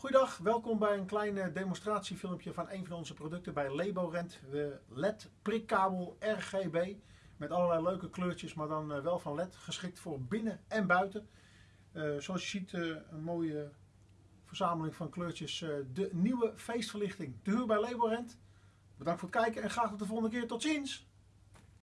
Goedendag, welkom bij een kleine eh, demonstratiefilmpje van een van onze producten bij Leborent. De LED prikkabel RGB met allerlei leuke kleurtjes, maar dan eh, wel van LED. Geschikt voor binnen en buiten. Uh, zoals je ziet een mooie verzameling van kleurtjes. de nieuwe feestverlichting te huur bij Leborent. Bedankt voor het kijken en graag tot de volgende keer. Tot ziens!